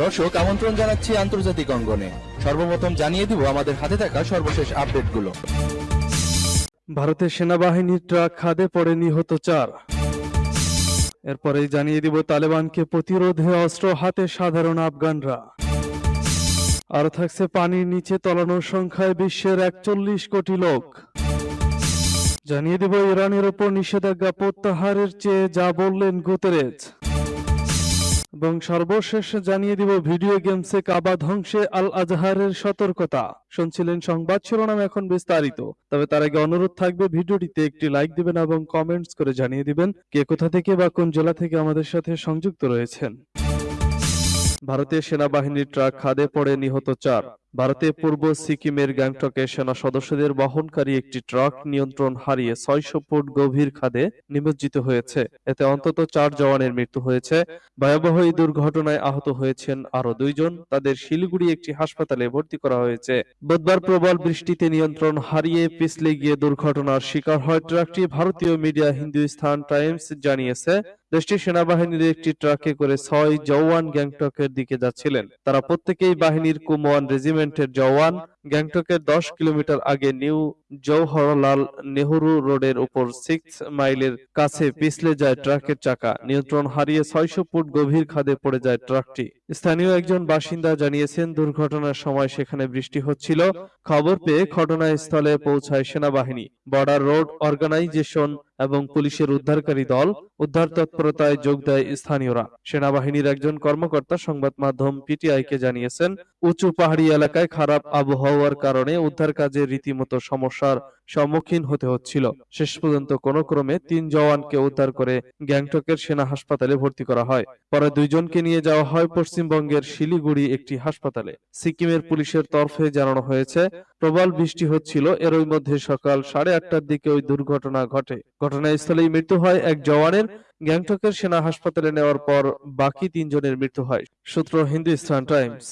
দর্শক, আমন্ত্রণ জানাচ্ছি আন্তর্জাতিক অঙ্গনে। সর্বপ্রথম জানিয়ে দিব আমাদের হাতে থাকা সর্বশেষ আপডেটগুলো। ভারতের সেনাবাহিনীর ট্রাক খাদে পড়ে নিহত চার। এরপরেই জানিয়ে দিব তালেবানকে প্রতিরোধে অস্ত্র হাতে সাধারণ আফগানরা। আরও থাকছে পানির নিচে তলানোর সংখ্যায় বিশ্বের একচল্লিশ কোটি লোক। জানিয়ে দিব, ইরানের ওপর নিষেধাজ্ঞা প্রত্যাহারের চেয়ে যা বললেন গুতেরেজ। এবং সর্বশেষ জানিয়ে দিব, ভিডিও গেমসে কাবা ধ্বংসে আল আজহারের সতর্কতা। শুনছিলেন সংবাদ শিরোনাম এখন বিস্তারিত। তবে তার আগে অনুরোধ থাকবে, ভিডিওটিতে একটি লাইক দিবেন এবং কমেন্টস করে জানিয়ে দিবেন কে কোথা থেকে বা কোন জেলা থেকে আমাদের সাথে সংযুক্ত রয়েছেন। ভারতীয় সেনাবাহিনীর ট্রাক খাদে পড়ে নিহত চার। ভারতের পূর্ব সিকিমের গ্যাংটকে সেনা সদস্যদের বহনকারী একটি ট্রাক নিয়ন্ত্রণ হারিয়ে ছয়শো ফুট গভীর খাদে নিমজ্জিত হয়েছে। এতে অন্তত চার জওয়ানের মৃত্যু হয়েছে। ভয়াবহ এই দুর্ঘটনায় আহত হয়েছেন আরও দুইজন। তাদের শিলিগুড়ি একটি হাসপাতালে ভর্তি করা হয়েছে। বুধবার প্রবল বৃষ্টিতে নিয়ন্ত্রণ হারিয়ে পিছলে গিয়ে দুর্ঘটনার শিকার হয়। ট্রাকটি ভারতীয় মিডিয়া হিন্দুস্তান টাইমস জানিয়েছে দেশটির সেনাবাহিনীর একটি ট্রাকে করে ছয় জওয়ান গ্যাংটকের দিকে যাচ্ছিলেন। তারা প্রত্যেকেই বাহিনীর কুমওয়ান রেজিমেন্টের জওয়ান। গ্যাংটকের দশ কিলোমিটার আগে নিউ জওহরলাল নেহরু রোডের উপর সিক্স মাইলের কাছে পিছলে যায় ট্রাকের চাকা। নিয়ন্ত্রণ হারিয়ে ছয়শো ফুট গভীর খাদে পড়ে যায় ট্রাকটি। স্থানীয় একজন বাসিন্দা জানিয়েছেন, দুর্ঘটনার সময় সেখানে বৃষ্টি হচ্ছিল। খবর পেয়ে ঘটনাস্থলে পৌঁছায় সেনাবাহিনী। বর্ডার রোড অর্গানাইজেশন এবং পুলিশের উদ্ধারকারী দল উদ্ধার তৎপরতায় যোগ দেয় স্থানীয়রা। সেনাবাহিনীর একজন কর্মকর্তা সংবাদ মাধ্যম পিটিআইকে জানিয়েছেন, উঁচু পাহাড়ি এলাকায় খারাপ আবহাওয়ার কারণে উদ্ধার কাজে রীতিমতো সমস্যার সম্মুখীন হতে হচ্ছিল। শেষ পর্যন্ত কোনো ক্রমে তিন জওয়ানকে উদ্ধার করে গ্যাংটকের সেনা হাসপাতালে ভর্তি করা হয়। পরে দুইজনকে নিয়ে যাওয়া হয় পশ্চিমবঙ্গের শিলিগুড়ি একটি হাসপাতালে। সিকিমের পুলিশের তরফে জানানো হয়েছে, প্রবল বৃষ্টি হচ্ছিল। এরই মধ্যে সকাল সাড়ে আটটার দিকে ওই দুর্ঘটনা ঘটে। ঘটনাস্থলেই মৃত্যু হয় এক জওয়ানের। গ্যাংটকের সেনা হাসপাতালে নেওয়ার পর বাকি তিনজনের মৃত্যু হয়। সূত্র হিন্দুস্তান টাইমস।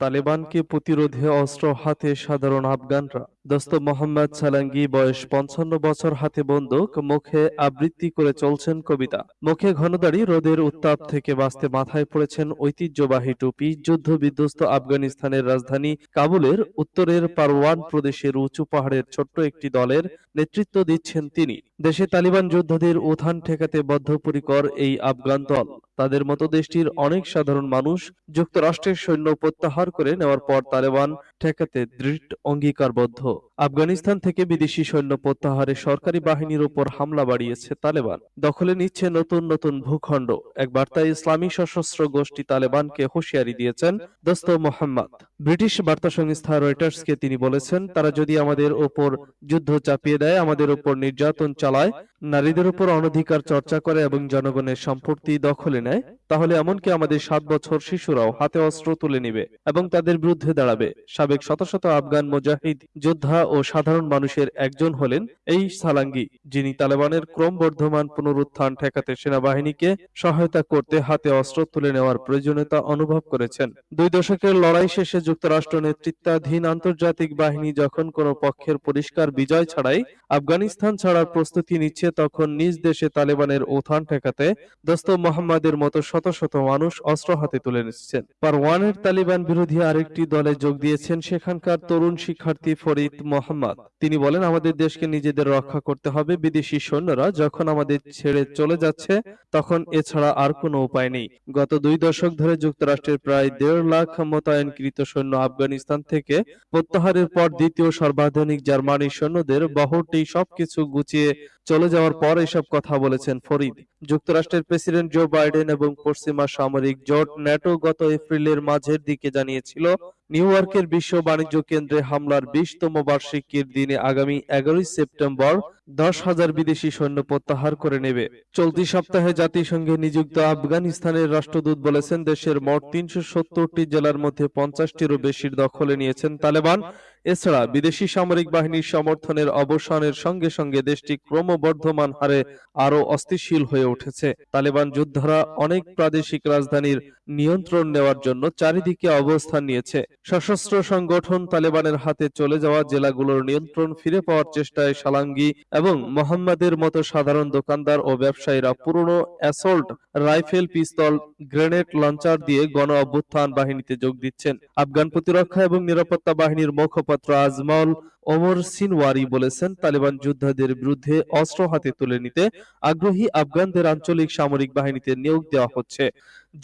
তালেবানকে প্রতিরোধে অস্ত্র হাতে সাধারণ আফগানরা। দোস্ত মোহাম্মদ সালাঙ্গি বয়স পঞ্চান্ন বছর, হাতে বন্দুক, মুখে আবৃত্তি করে চলছেন কবিতা। মুখে ঘনদাড়ি, রোদের উত্তাপ থেকে বাঁচতে মাথায় পড়েছেন ঐতিহ্যবাহী টুপি। যুদ্ধ বিধ্বস্ত আফগানিস্তানের রাজধানী কাবুলের উত্তরের পারওয়ান প্রদেশের উঁচু পাহাড়ের ছোট্ট একটি দলের নেতৃত্ব দিচ্ছেন তিনি। দেশে তালিবান যোদ্ধাদের উত্থান ঠেকাতে বদ্ধপরিকর এই আফগান দল। তাদের মতো দেশটির অনেক সাধারণ মানুষ যুক্তরাষ্ট্রের সৈন্য প্রত্যাহার করে নেওয়ার পর তালেবান ঠেকাতে দৃঢ় অঙ্গীকারবদ্ধ। আফগানিস্তান থেকে বিদেশি সৈন্য প্রত্যাহারে সরকারি বাহিনীর উপর হামলা বাড়িয়েছে তালেবান। দখলে নিচ্ছে নতুন নতুন ভূখণ্ড। এক বার্তায় ইসলামী সশস্ত্র গোষ্ঠী তালেবানকে হুঁশিয়ারি দিয়েছেন দোস্ত মোহাম্মদ। ব্রিটিশ বার্তা সংস্থা রয়টার্সকে তিনি বলেছেন, তারা যদি আমাদের ওপর যুদ্ধ চাপিয়ে দেয়, আমাদের উপর নির্যাতন চালায়, নারীদের উপর অনধিকার চর্চা করে এবং জনগণের সম্পত্তি দখলে নেয়, তাহলে এমনকি আমাদের সাত বছর শিশুরাও হাতে অস্ত্র তুলে নিবে এবং তাদের বিরুদ্ধে দাঁড়াবে। সাবেক শত শত আফগান মুজাহিদ, যোদ্ধা ও সাধারণ মানুষের একজন হলেন এই সালাঙ্গি, যিনি তালেবানের ক্রমবর্ধমান পুনরুত্থান ঠেকাতে সেনাবাহিনীকে সহায়তা করতে হাতে অস্ত্র তুলে নেওয়ার প্রয়োজনীয়তা অনুভব করেছেন। দুই দশকের লড়াই শেষে যুক্তরাষ্ট্র নেতৃত্বাধীন আন্তর্জাতিক বাহিনী যখন কোনো পক্ষের পরিষ্কার বিজয় ছাড়াই আফগানিস্তান ছাড়ার প্রস্তুতি নিচ্ছে, তখন নিজ দেশে তালেবানের উত্থান ঠেকাতে দোস্ত মোহাম্মদের মতো শত শত মানুষ অস্ত্র হাতে তুলে নিচ্ছেন। পারওয়ানের তালিবান বিরোধী আরেকটি দলে যোগ দিয়েছেন সেখানকার তরুণ শিক্ষার্থী ফরিদ মোহাম্মদ। তিনি বলেন, আমাদের দেশকে নিজেদের রক্ষা করতে হবে বিদেশি সৈন্যরা। যখন আমাদের ছেড়ে চলে যাচ্ছে, তখন এছাড়া আর কোনো উপায় নেই। গত দুই দশক ধরে যুক্তরাষ্ট্রের প্রায় দেড় লাখ মোতায়েনকৃত সৈন্য আফগানিস্তান থেকে প্রত্যাহারের পর দ্বিতীয় সর্বাধুনিক জার্মানি সৈন্যদের বহরটি সবকিছু গুছিয়ে চলে যাওয়ার পর এসব কথা বলেছেন ফরিদ। যুক্তরাষ্ট্রের প্রেসিডেন্ট জো বাইডেন এবং পশ্চিমা সামরিক জোট ন্যাটো গত এপ্রিলের মাঝের দিকে জানিয়েছিল, নিউ ইয়র্কের বিশ্ব বাণিজ্য কেন্দ্রে হামলার বিশতম বার্ষিকীর দিনে আগামী এগারোই সেপ্টেম্বর দশ হাজার বিদেশি সৈন্য প্রত্যাহার করে নেবে। চলতি সপ্তাহে জাতিসংঘে নিযুক্ত আফগানিস্তানের রাষ্ট্রদূত বলেছেন, দেশের মোট তিনশো সত্তরটি জেলার মধ্যে পঞ্চাশটিরও বেশির দখলে নিয়েছেন তালেবান। এছাড়া বিদেশি সামরিক বাহিনীর সমর্থনের অবসানের সঙ্গে সঙ্গে দেশটি ক্রমবর্ধমান হারে আরও অস্থিশীল হয়ে উঠেছে। তালেবান যোদ্ধারা অনেক প্রাদেশিক রাজধানীর নিয়ন্ত্রণ নেওয়ার জন্য চারিদিকে অবস্থান নিয়েছে। সশস্ত্র সংগঠন তালেবানের হাতে চলে যাওয়া জেলাগুলোর নিয়ন্ত্রণ ফিরে পাওয়ার চেষ্টায় সালাঙ্গি এবং মোহাম্মদের মতো সাধারণ দোকানদার ও ব্যবসায়ীরা পুরনো assault, rifle pistol, grenade launcher দিয়ে গণ অভ্যুত্থান বাহিনীতে যোগ দিচ্ছেন। আফগান প্রতিরক্ষা এবং নিরাপত্তা বাহিনীর মুখপাত্র আজমল ওমর সিনওয়ারি বলেছেন, তালেবান যোদ্ধাদের বিরুদ্ধে অস্ত্র হাতে তুলে নিতে আগ্রহী আফগানদের আঞ্চলিক সামরিক বাহিনীতে নিয়োগ দেওয়া হচ্ছে।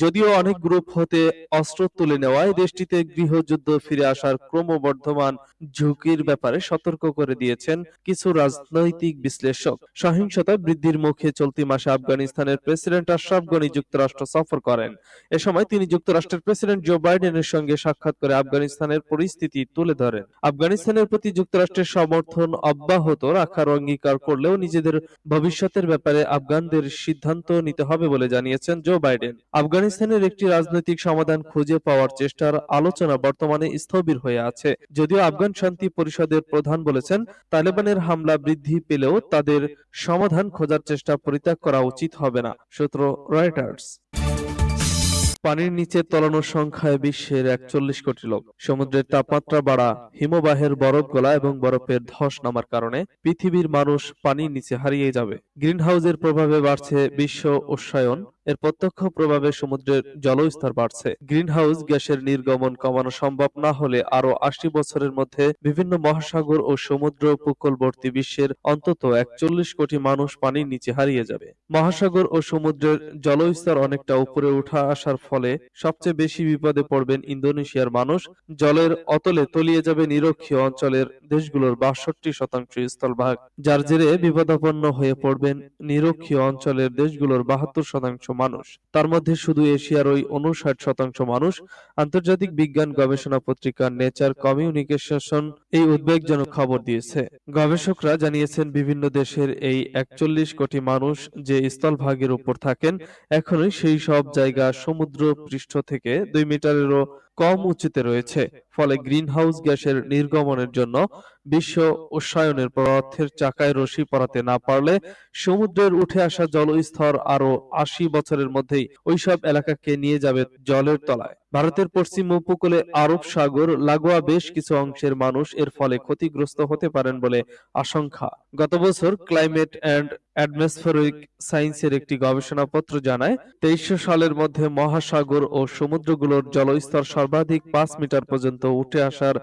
যদিও অনেক গ্রুপ হতে অস্ত্র তুলে নেওয়ায় দেশটিতে গৃহযুদ্ধ ফিরে আসার ক্রমবর্ধমান ঝুঁকির ব্যাপারে সতর্ক করে দিয়েছেন কিছু রাজনৈতিক বিশ্লেষক। সহিংসতা বৃদ্ধির মুখে চলতি মাসে আফগানিস্তানের প্রেসিডেন্ট আশরাফ গনি যুক্তরাষ্ট্র সফর করেন। এ সময় তিনি যুক্তরাষ্ট্রের প্রেসিডেন্ট জো বাইডেনের সঙ্গে সাক্ষাৎ করে আফগানিস্তানের পরিস্থিতি তুলে ধরেন। আফগানিস্তানের প্রতি যুক্তরাষ্ট্রের সমর্থন অব্যাহত রাখার অঙ্গীকার করলেও নিজেদের ভবিষ্যতের ব্যাপারে আফগানদের সিদ্ধান্ত নিতে হবে বলে জানিয়েছেন জো বাইডেন। আফগানিস্তানের একটি রাজনৈতিক সমাধান খুঁজে পাওয়ার চেষ্টার আলোচনা বর্তমানে স্থবির হয়ে আছে। যদিও আফগান শান্তি পরিষদের প্রধান বলেছেন, তালেবানের হামলা বৃদ্ধি পেলেও তাদের সমাধান খোঁজার চেষ্টা পরিত্যাগ করা উচিত হবে না। সূত্র রয়টার্স। পানির নিচে তলানোর সংখ্যায় বিশ্বের একচল্লিশ কোটি লোক। সমুদ্রের তাপমাত্রা বাড়া, হিমবাহের বরফ গলা এবং বরফের ধস নামার কারণে পৃথিবীর মানুষ পানির নিচে হারিয়ে যাবে। গ্রিনহাউসের প্রভাবে বাড়ছে বিশ্ব উষ্ণায়ন, এর প্রত্যক্ষ প্রভাবে সমুদ্রের জলস্তর বাড়ছে। গ্রিনহাউস গ্যাসের নির্গমন কমানো সম্ভব না হলে আরও আশি বছরের মধ্যে বিভিন্ন মহাসাগর ও সমুদ্র উপকূলবর্তী বিশ্বের অন্তত একচল্লিশ কোটি মানুষ পানির নিচে হারিয়ে যাবে। মহাসাগর ও সমুদ্রের জলস্তর অনেকটা উপরে উঠা আসার সবচেয়ে বেশি বিপদে পড়বেন ইন্দোনেশিয়ার মানুষ। জলের অতলে তলিয়ে যাবে নিরক্ষীয় অঞ্চলের দেশগুলোর বাষট্টি শতাংশ স্থলভাগ। যার জেরে বিপদাপন্ন হয়ে পড়বেন নিরক্ষীয় অঞ্চলের দেশগুলোর বাহাত্তর শতাংশ মানুষ। তার মধ্যে শুধু এশিয়ার ওই উনষাট শতাংশ মানুষ। আন্তর্জাতিক বিজ্ঞান গবেষণা পত্রিকা নেচার কমিউনিকেশন এই উদ্বেগজনক খবর দিয়েছে। গবেষকরা জানিয়েছেন, বিভিন্ন দেশের এই একচল্লিশ কোটি মানুষ যে স্থলভাগের উপর থাকেন, এখনই সেই সব জায়গা সমুদ্র পৃষ্ঠ থেকে দুই মিটারেরও কম উঁচুতে রয়েছে। ফলে গ্রিনহাউস গ্যাসের নির্গমনের জন্য বিশ্ব উষ্ণায়নের পদার্থের চাকায় রশি পরাতে না পারলে সমুদ্রের উঠে আসা জলস্তর আরও আশি বছরের মধ্যেই ওইসব এলাকাকে নিয়ে যাবে জলের তলায়। ভারতের পশ্চিম উপকূলে আরব সাগর, লাগোয়া বেশ কিছু অংশের মানুষ এর ফলে ক্ষতিগ্রস্ত হতে পারেন বলে আশঙ্কা। গত বছর ক্লাইমেট অ্যান্ড অ্যাটমসফেরিক সায়েন্সের একটি গবেষণাপত্র জানায়, তেইশশো সালের মধ্যে মহাসাগর ও সমুদ্রগুলোর জলস্তর সর্বাধিক পাঁচ মিটার পর্যন্ত উঠে আসার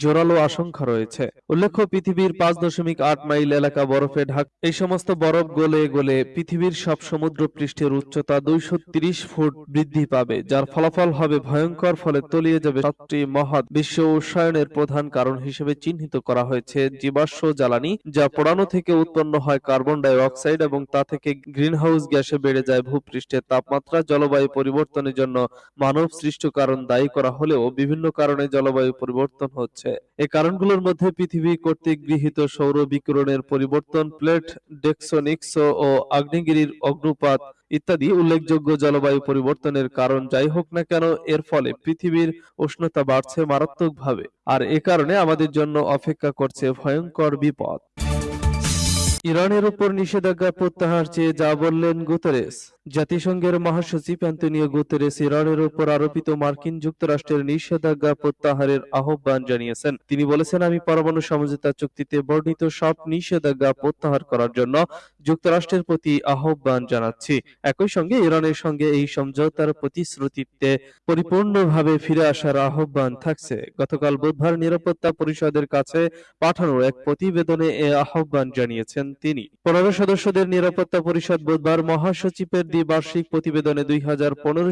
জোরালো আশঙ্কা রয়েছে। উল্লেখ্য, পৃথিবীর পাঁচ দশমিক আট মাইল এলাকা বরফে ঢাক, এই সমস্ত বরফ গলে গলে পৃথিবীর সব সমুদ্র পৃষ্ঠের উচ্চতা দুইশো ফুট বৃদ্ধি পাবে, যার ফলাফল হবে ভয়ঙ্কর ফলে তলিয়ে যাবে সাতটি মহৎ বিশ্ব উষ্ণায়নের প্রধান কারণ হিসেবে চিহ্নিত করা হয়েছে জীবাশ্ম জ্বালানি, যা পোড়ানো থেকে উৎপন্ন হয় কার্বন ডাই অক্সাইড এবং তা থেকে গ্রিনহাউস গ্যাসে বেড়ে যায় ভূপৃষ্ঠের তাপমাত্রা জলবায়ু পরিবর্তনের জন্য মানব সৃষ্ট কারণ দায়ী করা হলেও বিভিন্ন কারণে জলবায়ু পরিবর্তন হচ্ছে। এই কারণগুলোর মধ্যে পৃথিবী কর্তৃক গৃহীত সৌর বিকিরণের পরিবর্তন, প্লেট ডেক্সোনিক্স ও আগ্নেয়গিরির অগ্নুপাত ইত্যাদি উল্লেখযোগ্য জলবায়ু পরিবর্তনের কারণ যাই হোক না কেন, এর ফলে পৃথিবীর উষ্ণতা বাড়ছে মারাত্মকভাবে। আর এ কারণে আমাদের জন্য অপেক্ষা করছে ভয়ঙ্কর বিপদ। ইরানের উপর নিষেধাজ্ঞা প্রত্যাহার চেয়ে যা বললেন গুতেরেস। জাতিসংঘের মহাসচিব অ্যান্তনিও গুতেরেস ইরানের উপর আরোপিত মার্কিন যুক্তরাষ্ট্রের নিষেধাজ্ঞা প্রত্যাহারের আহ্বান জানিয়েছেন। তিনি বলেছেন, আমি পরমাণু সমঝোতা চুক্তিতে বর্ণিত সব নিষেধাজ্ঞা প্রত্যাহার করার জন্য যুক্তরাষ্ট্রের প্রতি আহ্বান জানাচ্ছি। একই সঙ্গে ইরানের সঙ্গে এই সমঝোতার প্রতিশ্রুতিতে পরিপূর্ণভাবে ফিরে আসার আহ্বান থাকছে। গতকাল বুধবার নিরাপত্তা পরিষদের কাছে পাঠানো এক প্রতিবেদনে এ আহ্বান জানিয়েছেন তিনি। পনেরো সদস্যদের নিরাপত্তা পরিষদ বুধবার মহাসচিবের দ্বিবার্ষিক প্রতিবেদনে দুই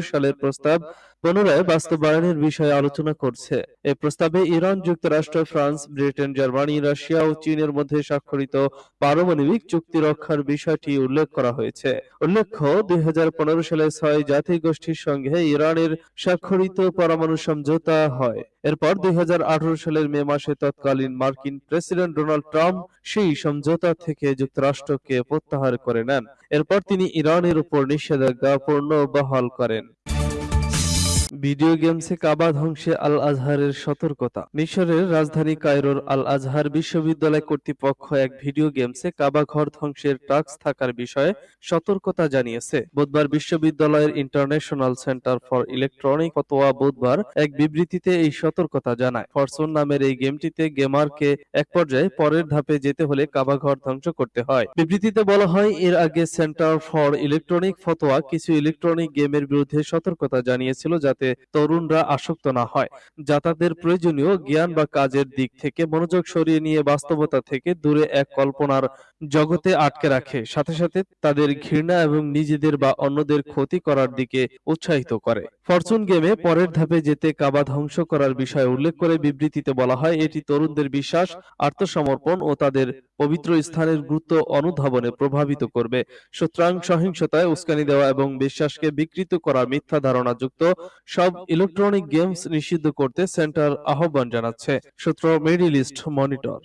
সালের প্রস্তাব পুনরায় বাস্তবায়নের বিষয়ে আলোচনা করছে। এ প্রস্তাবে ইরান, যুক্তরাষ্ট্র, ফ্রান্স, ব্রিটেন, জার্মানি, রাশিয়া ও চীনের মধ্যে স্বাক্ষরিত পারমাণবিক চুক্তি রক্ষার বিষয়টি উল্লেখ করা হয়েছে। উল্লেখ্য, দুই হাজার পনেরো সালে ছয় জাতি গোষ্ঠীর সঙ্গে ইরানের স্বাক্ষরিত পরমাণু সমঝোতা হয়। এরপর দুই হাজার আঠারো সালের মে মাসে তৎকালীন মার্কিন প্রেসিডেন্ট ডোনাল্ড ট্রাম্প সেই সমঝোতা থেকে যুক্তরাষ্ট্রকে প্রত্যাহার করে নেন। এরপর তিনি ইরানের উপর নিষেধাজ্ঞা পূর্ণ বহাল করেন। ভিডিও গেমসে কাবা ধ্বংসে আল আজহারের সতর্কতা। মিশরের রাজধানী কায়রোর আল আজহার বিশ্ববিদ্যালয় কর্তৃপক্ষ এক ভিডিও গেমসে কাবা ঘর ধ্বংসের টাস্ক থাকার বিষয়ে সতর্কতা জানিয়েছে। বুধবার বিশ্ববিদ্যালয়ের ইন্টারন্যাশনাল সেন্টার ফর ইলেকট্রনিক ফতোয়া বুধবার এক বিবৃতিতে এই সতর্কতা জানায়। ফরচুন নামের এই গেমটিতে গেমারকে এক পর্যায়ে পরের ধাপে যেতে হলে কাবা ঘর ধ্বংস করতে হয়। বিবৃতিতে বলা হয়, এর আগে সেন্টার ফর ইলেকট্রনিক ফতোয়া কিছু ইলেকট্রনিক গেমের বিরুদ্ধে সতর্কতা জানিয়েছিল যাতে তরুণরা আসক্ত না হয়, যা তাদের প্রয়োজনীয় জ্ঞান বা কাজের দিক থেকে মনোযোগ সরিয়ে নিয়ে বাস্তবতা থেকে দূরে এক কল্পনার জগতে আটকে রাখে। সাথে সাথে তাদের ঘৃণা এবং নিজেদের বা অন্যদের ক্ষতি করার দিকে উৎসাহিত করে। ফরচুন গেমে পরের ধাপে যেতে কাবা ধ্বংস করার বিষয়ে উল্লেখ করে বিবৃতিতে বলা হয় এটি তরুণদের বিশ্বাস আত্মসমর্পণ ও তাদের পবিত্র স্থানের গুরুত্ব অনুধাবনে প্রভাবিত করবে। সুতরাং সহিংসতায় উস্কানি দেওয়া এবং বিশ্বাসকে বিকৃত করার মিথ্যা ধারণা যুক্ত সব ইলেকট্রনিক গেমস নিষিদ্ধ করতে সেন্টার আহ্বান জানাচ্ছে। সূত্র মিডিল ইস্ট মনিটর